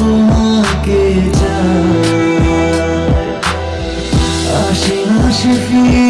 তোমাকে চাই। আশি মাসে ফিরে।